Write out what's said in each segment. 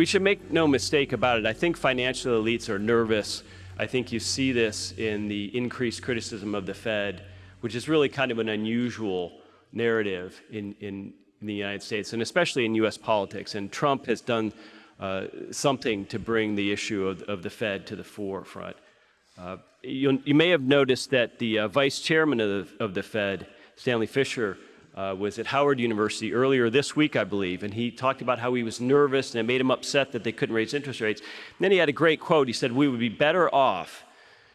we should make no mistake about it. I think financial elites are nervous. I think you see this in the increased criticism of the Fed, which is really kind of an unusual narrative in, in, in the United States, and especially in U.S. politics. And Trump has done uh, something to bring the issue of, of, the Fed to the forefront. Uh, you, may have noticed that the uh, vice chairman of the, of the Fed, Stanley Fischer, uh, was at Howard University earlier this week, I believe, and he talked about how he was nervous and it made him upset that they couldn't raise interest rates. And then he had a great quote. He said, We would be better off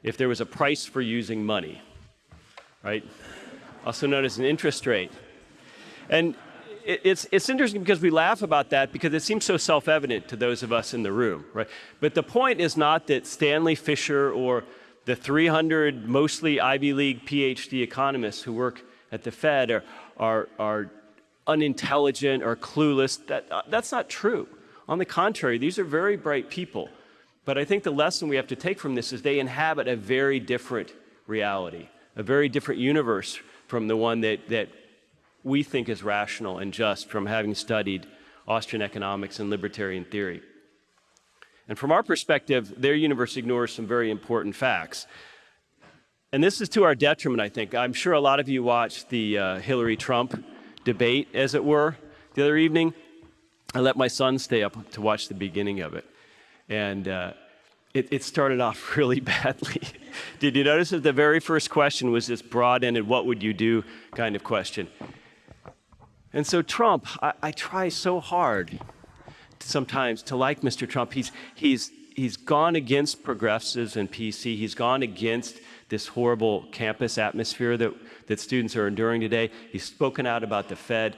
if there was a price for using money, right? Also known as an interest rate. And it's, it's interesting because we laugh about that because it seems so self evident to those of us in the room, right? But the point is not that Stanley Fischer or the 300 mostly Ivy League PhD economists who work at the Fed are, are, are unintelligent or clueless. That, uh, that's not true. On the contrary, these are very bright people. But I think the lesson we have to take from this is they inhabit a very different reality, a very different universe from the one that, that we think is rational and just from having studied Austrian economics and libertarian theory. And from our perspective, their universe ignores some very important facts. And this is to our detriment, I think. I'm sure a lot of you watched the uh, Hillary Trump debate, as it were, the other evening. I let my son stay up to watch the beginning of it. And uh, it, it, started off really badly. Did you notice that the very first question was this broad ended, what would you do kind of question? And so, Trump, I, I try so hard sometimes to like Mr. Trump. He's, he's, he's gone against progressives and PC, he's gone against this horrible campus atmosphere that, that students are enduring today. He's spoken out about the Fed.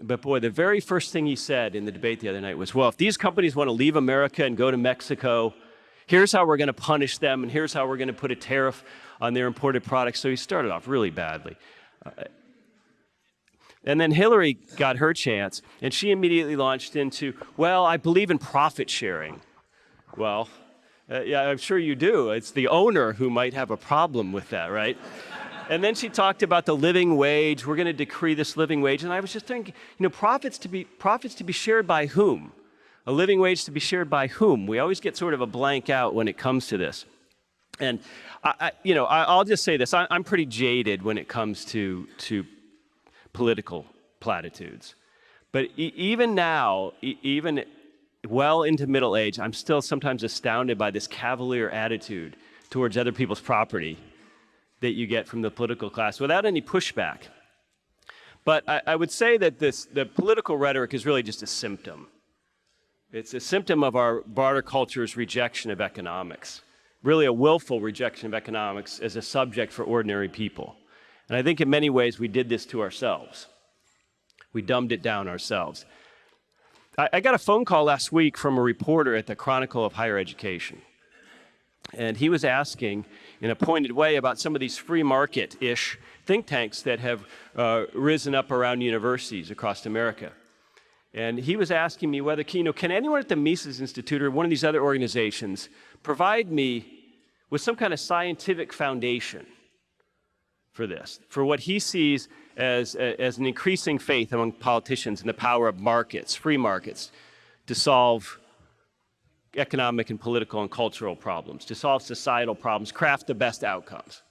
But boy, the very first thing he said in the debate the other night was, well, if these companies want to leave America and go to Mexico, here's how we're going to punish them, and here's how we're going to put a tariff on their imported products. So he started off really badly. Uh, and then Hillary got her chance, and she immediately launched into, well, I believe in profit sharing. Well, uh, yeah, I'm sure you do. It's the owner who might have a problem with that, right? and then she talked about the living wage. We're going to decree this living wage. And I was just thinking, you know, profits to be profits to be shared by whom? A living wage to be shared by whom? We always get sort of a blank out when it comes to this. And I, I you know, I, will just say this: I, am pretty jaded when it comes to to political platitudes. But even now, even well into middle age, I'm still sometimes astounded by this cavalier attitude towards other people's property that you get from the political class without any pushback. But I, I would say that this, the political rhetoric is really just a symptom. It's a symptom of our barter culture's rejection of economics, really a willful rejection of economics as a subject for ordinary people. And I think in many ways we did this to ourselves. We dumbed it down ourselves. I, I got a phone call last week from a reporter at the Chronicle of Higher Education. And he was asking in a pointed way about some of these free market ish think tanks that have uh, risen up around universities across America. And he was asking me whether, you know, can anyone at the Mises Institute or one of these other organizations provide me with some kind of scientific foundation for this, for what he sees as, as an increasing faith among politicians in the power of markets, free markets, to solve economic and political and cultural problems, to solve societal problems, craft the best outcomes.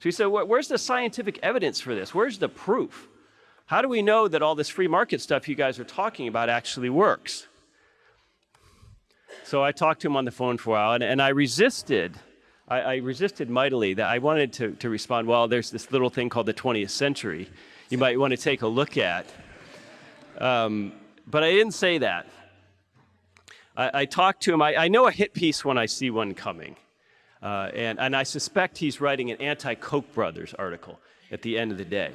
So he said, where's the scientific evidence for this? Where's the proof? How do we know that all this free market stuff you guys are talking about actually works? So I talked to him on the phone for a while, and, and I resisted I, I resisted mightily that I wanted to, to respond, well, there's this little thing called the 20th century you might want to take a look at. Um, but I didn't say that. I, I talked to him. I, I, know a hit piece when I see one coming. Uh, and, and I suspect he's writing an anti Koch brothers article at the end of the day.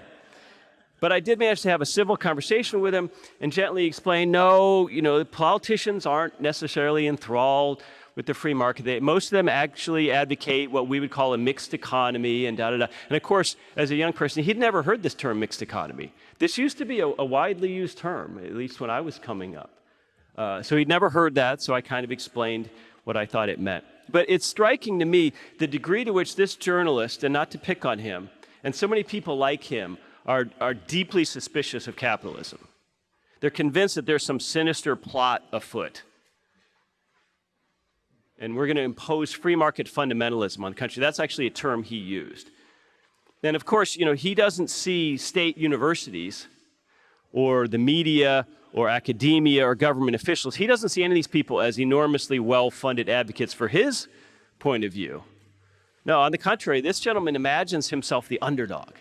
But I did manage to have a civil conversation with him and gently explain no, you know, politicians aren't necessarily enthralled with the free market. They, most of them actually advocate what we would call a mixed economy and da da da. And of course, as a young person, he'd never heard this term mixed economy. This used to be a, a widely used term, at least when I was coming up. Uh, so he'd never heard that, so I kind of explained what I thought it meant. But it's striking to me the degree to which this journalist, and not to pick on him, and so many people like him, are, are deeply suspicious of capitalism. They're convinced that there's some sinister plot afoot and we're going to impose free market fundamentalism on the country. That's actually a term he used. And of course, you know, he doesn't see state universities or the media or academia or government officials. He doesn't see any of these people as enormously well-funded advocates for his point of view. No, on the contrary, this gentleman imagines himself the underdog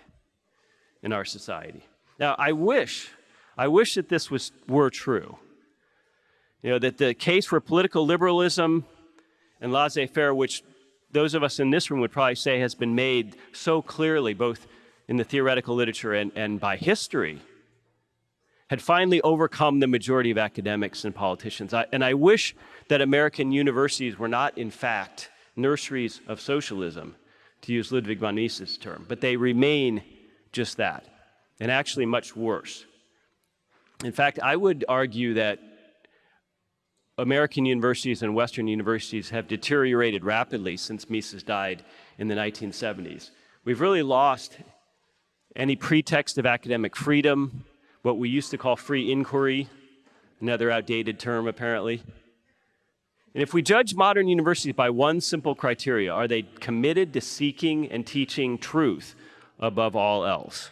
in our society. Now, I wish, I wish that this was, were true. You know, that the case for political liberalism and laissez-faire, which those of us in this room would probably say has been made so clearly, both in the theoretical literature and, and by history, had finally overcome the majority of academics and politicians. I, and I wish that American universities were not, in fact, nurseries of socialism, to use Ludwig von Mises' term, but they remain just that, and actually much worse. In fact, I would argue that American universities and Western universities have deteriorated rapidly since Mises died in the 1970s. We've really lost any pretext of academic freedom, what we used to call free inquiry, another outdated term apparently. And if we judge modern universities by one simple criteria, are they committed to seeking and teaching truth above all else?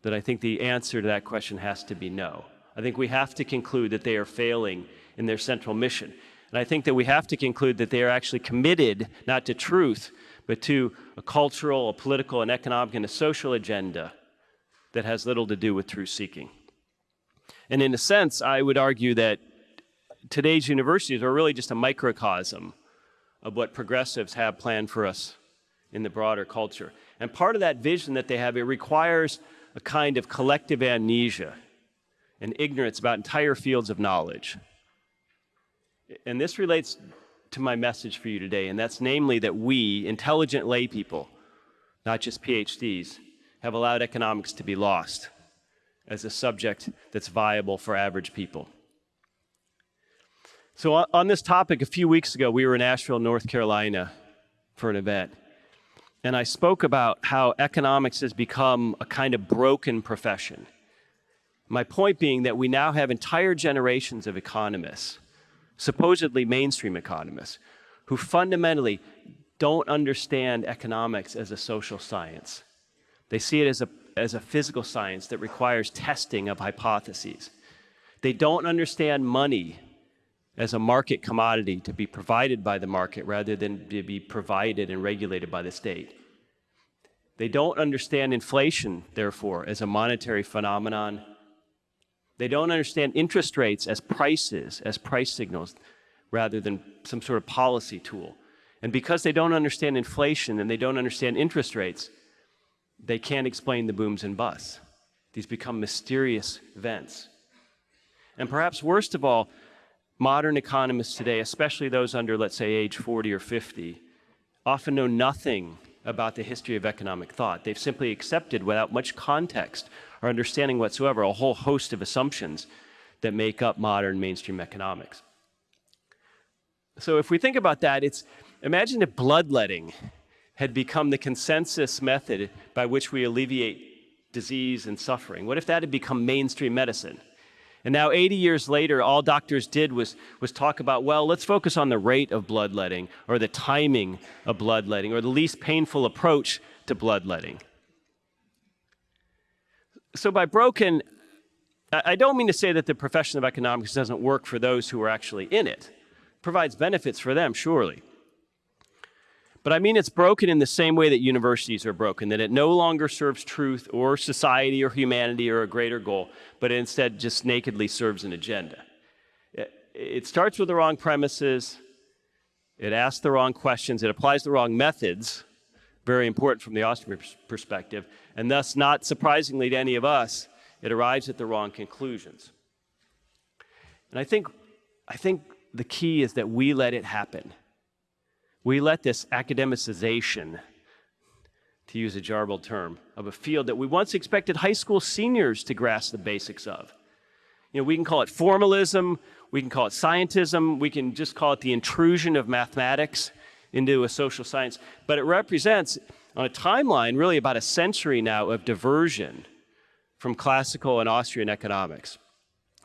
Then I think the answer to that question has to be no. I think we have to conclude that they are failing in their central mission. And I think that we have to conclude that they are actually committed not to truth, but to a cultural, a political, an economic, and a social agenda that has little to do with truth seeking. And in a sense, I would argue that today's universities are really just a microcosm of what progressives have planned for us in the broader culture. And part of that vision that they have, it requires a kind of collective amnesia and ignorance about entire fields of knowledge. And this relates to my message for you today, and that's namely that we, intelligent lay people, not just PhDs, have allowed economics to be lost as a subject that's viable for average people. So on this topic, a few weeks ago, we were in Asheville, North Carolina for an event. And I spoke about how economics has become a kind of broken profession. My point being that we now have entire generations of economists, supposedly mainstream economists, who fundamentally don't understand economics as a social science. They see it as a, as a physical science that requires testing of hypotheses. They don't understand money as a market commodity to be provided by the market rather than to be provided and regulated by the state. They don't understand inflation, therefore, as a monetary phenomenon. They don't understand interest rates as prices, as price signals, rather than some sort of policy tool. And because they don't understand inflation and they don't understand interest rates, they can't explain the booms and busts. These become mysterious events. And perhaps worst of all, Modern economists today, especially those under, let's say, age 40 or 50, often know nothing about the history of economic thought. They've simply accepted without much context or understanding whatsoever a whole host of assumptions that make up modern mainstream economics. So if we think about that, it's imagine if bloodletting had become the consensus method by which we alleviate disease and suffering. What if that had become mainstream medicine? And now 80 years later, all doctors did was, was talk about, well, let's focus on the rate of bloodletting or the timing of bloodletting or the least painful approach to bloodletting. So by broken, I don't mean to say that the profession of economics doesn't work for those who are actually in it. it provides benefits for them, surely. But I mean it's broken in the same way that universities are broken, that it no longer serves truth or society or humanity or a greater goal, but instead just nakedly serves an agenda. It, starts with the wrong premises, it asks the wrong questions, it applies the wrong methods, very important from the Austrian perspective, and thus, not surprisingly to any of us, it arrives at the wrong conclusions. And I think, I think the key is that we let it happen we let this academicization, to use a jarbled term, of a field that we once expected high school seniors to grasp the basics of. You know, we can call it formalism, we can call it scientism, we can just call it the intrusion of mathematics into a social science, but it represents, on a timeline, really about a century now of diversion from classical and Austrian economics.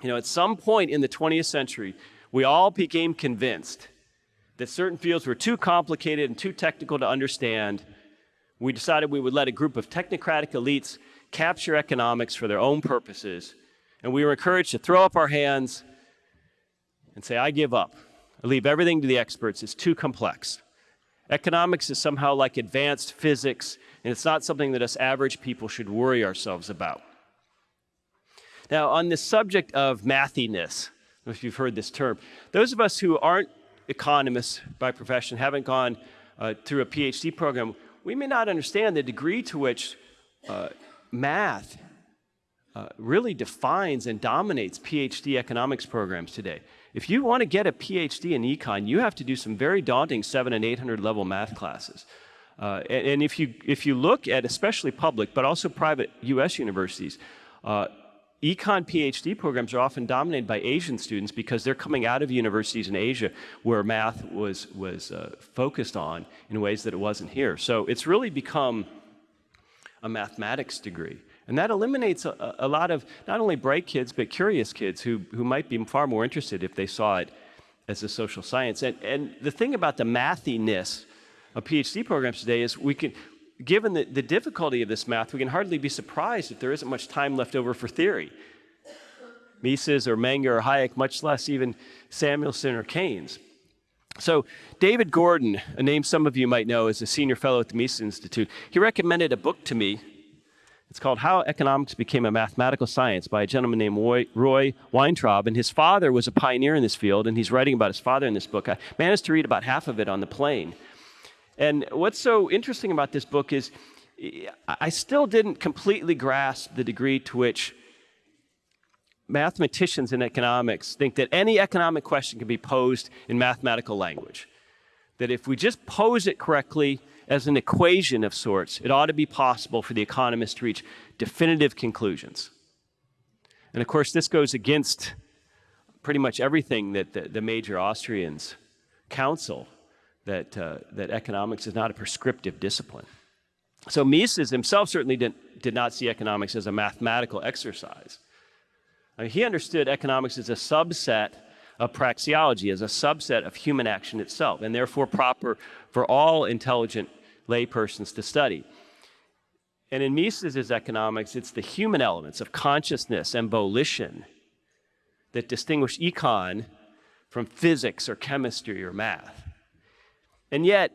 You know, at some point in the 20th century, we all became convinced that certain fields were too complicated and too technical to understand, we decided we would let a group of technocratic elites capture economics for their own purposes. And we were encouraged to throw up our hands and say, I give up. I leave everything to the experts. It's too complex. Economics is somehow like advanced physics, and it's not something that us average people should worry ourselves about. Now, on the subject of mathiness, if you've heard this term, those of us who aren't economists by profession, haven't gone uh, through a PhD program, we may not understand the degree to which uh, math uh, really defines and dominates PhD economics programs today. If you want to get a PhD in econ, you have to do some very daunting seven and 800 level math classes. Uh, and, and, if you, if you look at especially public, but also private US universities, uh, econ PhD programs are often dominated by Asian students because they're coming out of universities in Asia where math was, was uh, focused on in ways that it wasn't here. So it's really become a mathematics degree. And that eliminates a, a, lot of not only bright kids, but curious kids who, who might be far more interested if they saw it as a social science. And, and the thing about the mathiness of PhD programs today is we can, given the, the difficulty of this math, we can hardly be surprised if there isn't much time left over for theory. Mises or Menger or Hayek, much less even Samuelson or Keynes. So, David Gordon, a name some of you might know, is a senior fellow at the Mises Institute. He recommended a book to me. It's called How Economics Became a Mathematical Science by a gentleman named Roy, Roy Weintraub. And his father was a pioneer in this field, and he's writing about his father in this book. I managed to read about half of it on the plane. And what's so interesting about this book is I still didn't completely grasp the degree to which mathematicians in economics think that any economic question can be posed in mathematical language. That if we just pose it correctly as an equation of sorts, it ought to be possible for the economist to reach definitive conclusions. And of course, this goes against pretty much everything that the, the major Austrians counsel that, uh, that economics is not a prescriptive discipline. So Mises himself certainly didn't, did not see economics as a mathematical exercise. I mean, he understood economics as a subset of praxeology, as a subset of human action itself, and therefore proper for all intelligent laypersons to study. And in Mises' economics, it's the human elements of consciousness and volition that distinguish econ from physics or chemistry or math. And yet,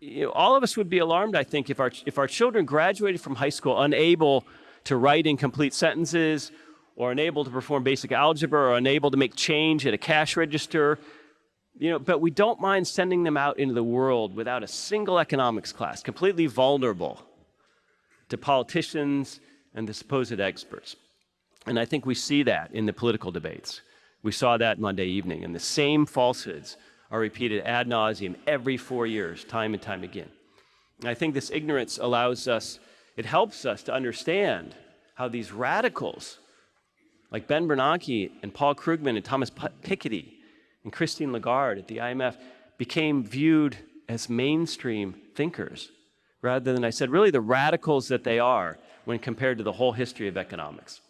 you know, all of us would be alarmed, I think, if our, if our children graduated from high school unable to write in complete sentences, or unable to perform basic algebra, or unable to make change at a cash register. You know, but we don't mind sending them out into the world without a single economics class, completely vulnerable to politicians and the supposed experts. And I think we see that in the political debates. We saw that Monday evening, and the same falsehoods are repeated ad nauseum every four years, time and time again. And I think this ignorance allows us, it helps us to understand how these radicals, like Ben Bernanke and Paul Krugman and Thomas Piketty and Christine Lagarde at the IMF, became viewed as mainstream thinkers, rather than, I said, really the radicals that they are when compared to the whole history of economics.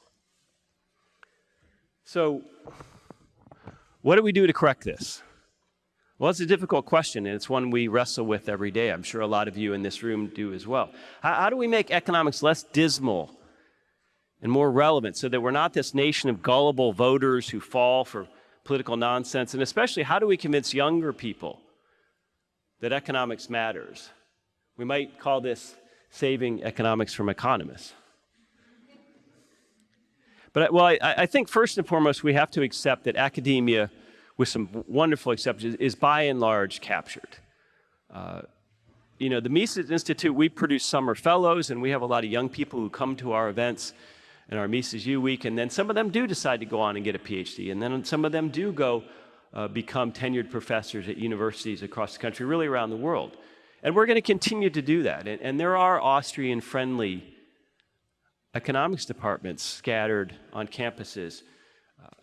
So, what do we do to correct this? Well, it's a difficult question, and it's one we wrestle with every day. I'm sure a lot of you in this room do as well. How, how, do we make economics less dismal and more relevant so that we're not this nation of gullible voters who fall for political nonsense? And especially, how do we convince younger people that economics matters? We might call this saving economics from economists. But, well, I, I think first and foremost, we have to accept that academia with some wonderful exceptions, is by and large captured. Uh, you know, the Mises Institute, we produce summer fellows, and we have a lot of young people who come to our events and our Mises U Week, and then some of them do decide to go on and get a PhD, and then some of them do go uh, become tenured professors at universities across the country, really around the world. And we're going to continue to do that. And, and there are Austrian friendly economics departments scattered on campuses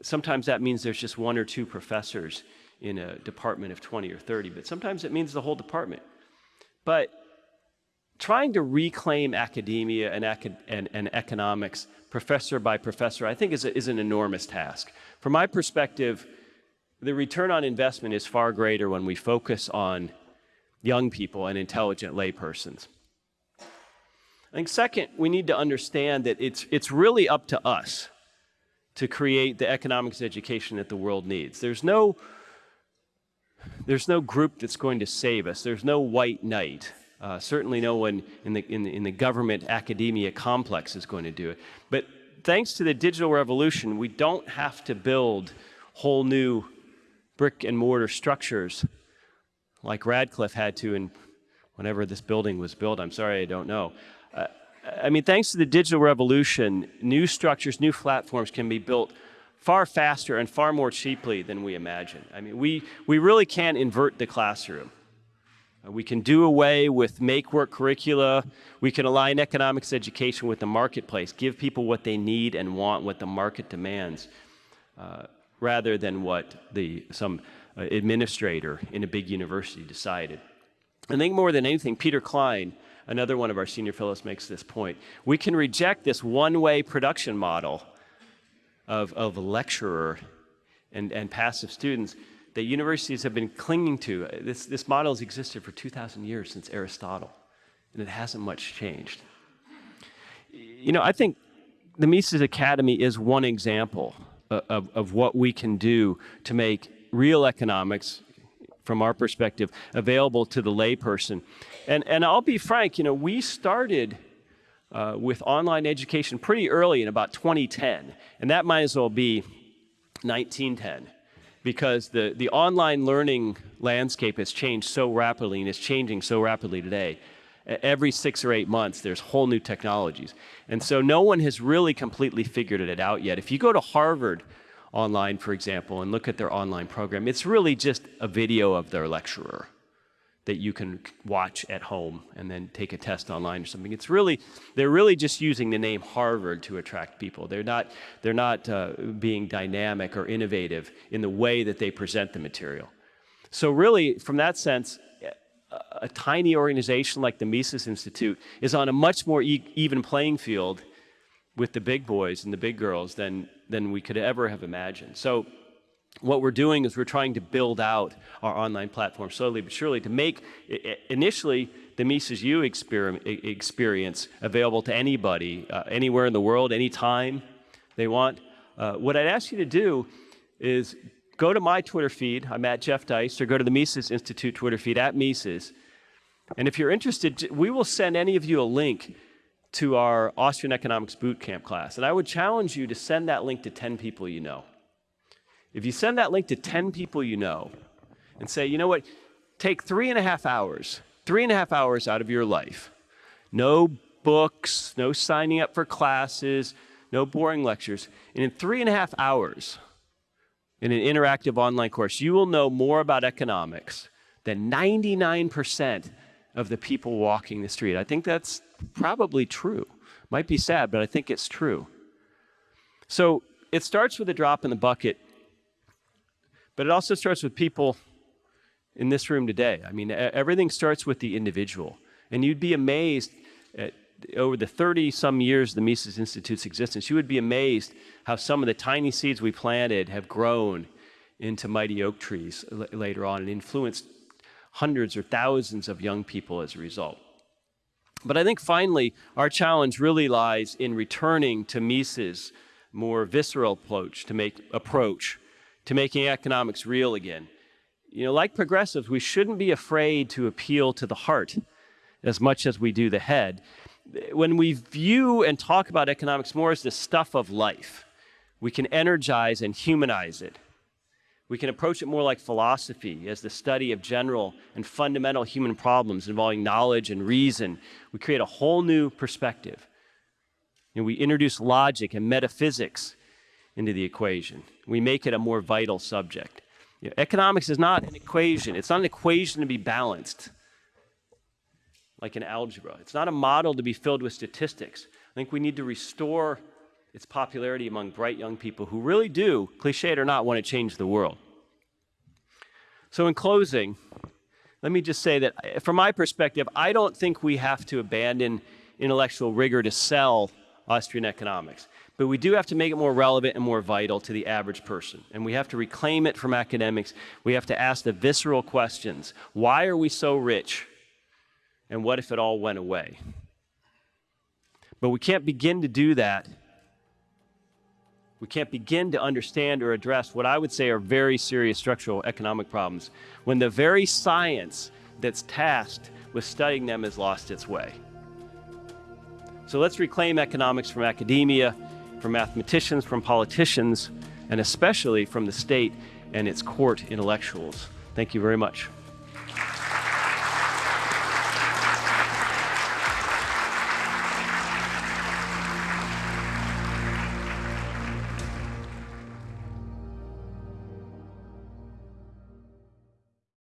sometimes that means there's just one or two professors in a department of 20 or 30, but sometimes it means the whole department. But trying to reclaim academia and, and, and economics professor by professor, I think is, a, is an enormous task. From my perspective, the return on investment is far greater when we focus on young people and intelligent laypersons. I think second, we need to understand that it's, it's really up to us to create the economics education that the world needs. There's no, there's no group that's going to save us. There's no white knight. Uh, certainly no one in the, in, the, in the government academia complex is going to do it. But thanks to the digital revolution, we don't have to build whole new brick and mortar structures like Radcliffe had to in whenever this building was built. I'm sorry, I don't know. Uh, I mean, thanks to the digital revolution, new structures, new platforms can be built far faster and far more cheaply than we imagine. I mean, we, we really can't invert the classroom. We can do away with make-work curricula. We can align economics education with the marketplace, give people what they need and want, what the market demands, uh, rather than what the, some uh, administrator in a big university decided. I think more than anything, Peter Klein, another one of our senior fellows makes this point. We can reject this one-way production model of, of lecturer and, and passive students that universities have been clinging to. This, this model has existed for 2,000 years since Aristotle, and it hasn't much changed. You know, I think the Mises Academy is one example of, of what we can do to make real economics, from our perspective, available to the layperson. And, and I'll be frank, you know, we started uh, with online education pretty early in about 2010, and that might as well be 1910 because the, the online learning landscape has changed so rapidly and is changing so rapidly today. Every six or eight months, there's whole new technologies. And so no one has really completely figured it out yet. If you go to Harvard online, for example, and look at their online program, it's really just a video of their lecturer that you can watch at home and then take a test online or something. It's really, they're really just using the name Harvard to attract people. They're not, they're not uh, being dynamic or innovative in the way that they present the material. So really, from that sense, a, tiny organization like the Mises Institute is on a much more e even playing field with the big boys and the big girls than, than we could ever have imagined. So what we're doing is we're trying to build out our online platform slowly but surely to make initially the Mises U experience available to anybody, uh, anywhere in the world, anytime they want. Uh, what I'd ask you to do is go to my Twitter feed, I'm at Jeff Deist, or go to the Mises Institute Twitter feed, at Mises. And if you're interested, we will send any of you a link to our Austrian Economics Bootcamp class. And I would challenge you to send that link to 10 people you know. If you send that link to 10 people you know and say, you know what, take three and a half hours, three and a half hours out of your life, no books, no signing up for classes, no boring lectures, and in three and a half hours, in an interactive online course, you will know more about economics than 99% of the people walking the street. I think that's probably true. Might be sad, but I think it's true. So it starts with a drop in the bucket but it also starts with people in this room today. I mean, everything starts with the individual. And you'd be amazed at, over the 30 some years of the Mises Institute's existence, you would be amazed how some of the tiny seeds we planted have grown into mighty oak trees later on and influenced hundreds or thousands of young people as a result. But I think finally, our challenge really lies in returning to Mises' more visceral approach to make approach to making economics real again. You know, like progressives, we shouldn't be afraid to appeal to the heart as much as we do the head. When we view and talk about economics more as the stuff of life, we can energize and humanize it. We can approach it more like philosophy as the study of general and fundamental human problems involving knowledge and reason. We create a whole new perspective. And we introduce logic and metaphysics into the equation. We make it a more vital subject. You know, economics is not an equation. It's not an equation to be balanced like in algebra. It's not a model to be filled with statistics. I think we need to restore its popularity among bright young people who really do, cliched or not, want to change the world. So in closing, let me just say that eh, from my perspective, I don't think we have to abandon intellectual rigor to sell Austrian economics. But we do have to make it more relevant and more vital to the average person. And we have to reclaim it from academics. We have to ask the visceral questions. Why are we so rich? And what if it all went away? But we can't begin to do that. We can't begin to understand or address what I would say are very serious structural economic problems when the very science that's tasked with studying them has lost its way. So let's reclaim economics from academia, from mathematicians, from politicians, and especially from the state and its court intellectuals. Thank you very much.